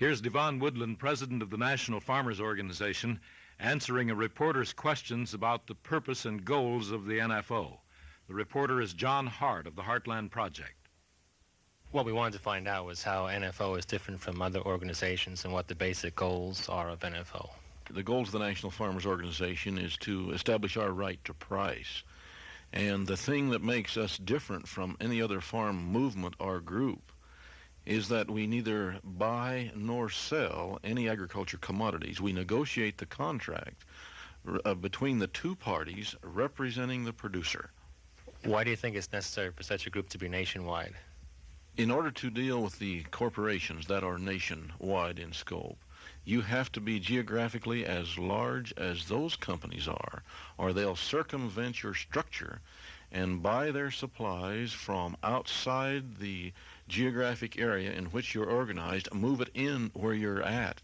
Here's Devon Woodland, president of the National Farmers Organization, answering a reporter's questions about the purpose and goals of the NFO. The reporter is John Hart of the Heartland Project. What we wanted to find out was how NFO is different from other organizations and what the basic goals are of NFO. The goals of the National Farmers Organization is to establish our right to price. And the thing that makes us different from any other farm movement or group is that we neither buy nor sell any agriculture commodities. We negotiate the contract uh, between the two parties representing the producer. Why do you think it's necessary for such a group to be nationwide? In order to deal with the corporations that are nationwide in scope, you have to be geographically as large as those companies are, or they'll circumvent your structure and buy their supplies from outside the geographic area in which you're organized, move it in where you're at,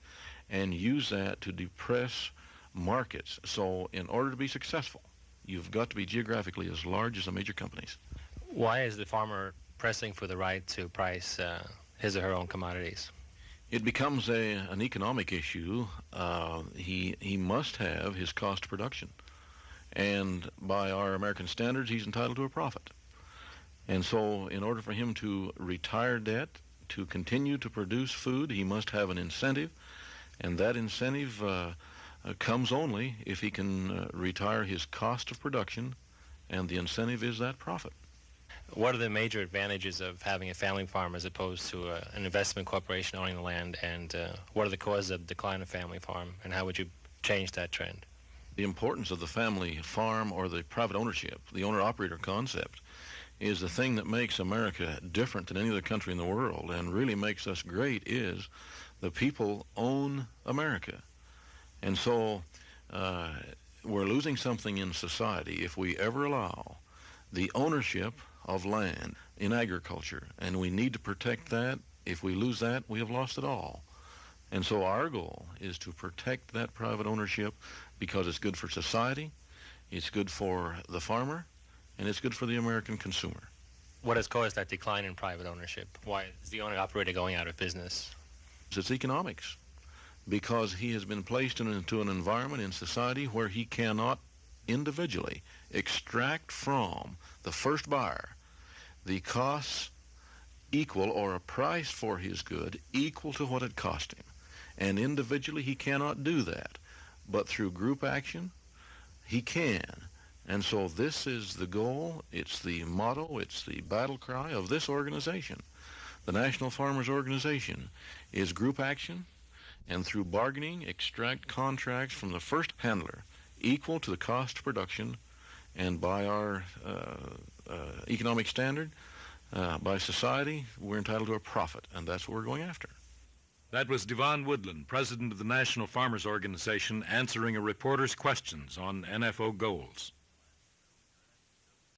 and use that to depress markets. So, in order to be successful, you've got to be geographically as large as the major companies. Why is the farmer pressing for the right to price uh, his or her own commodities? It becomes a, an economic issue. Uh, he, he must have his cost of production. And by our American standards, he's entitled to a profit. And so, in order for him to retire debt, to continue to produce food, he must have an incentive. And that incentive uh, uh, comes only if he can uh, retire his cost of production, and the incentive is that profit. What are the major advantages of having a family farm as opposed to uh, an investment corporation owning the land, and uh, what are the causes of decline of family farm, and how would you change that trend? The importance of the family farm or the private ownership, the owner-operator concept, is the thing that makes America different than any other country in the world and really makes us great is the people own America. And so uh, we're losing something in society if we ever allow the ownership of land in agriculture. And we need to protect that. If we lose that, we have lost it all. And so our goal is to protect that private ownership because it's good for society, it's good for the farmer, and it's good for the American consumer. What has caused that decline in private ownership? Why is the owner operator going out of business? It's economics. Because he has been placed into an environment in society where he cannot individually extract from the first buyer the costs equal or a price for his good equal to what it cost him. And individually he cannot do that. But through group action, he can. And so this is the goal, it's the motto, it's the battle cry of this organization. The National Farmers Organization is group action and through bargaining extract contracts from the first handler equal to the cost of production and by our uh, uh, economic standard, uh, by society, we're entitled to a profit, and that's what we're going after. That was Devon Woodland, president of the National Farmers Organization, answering a reporter's questions on NFO goals.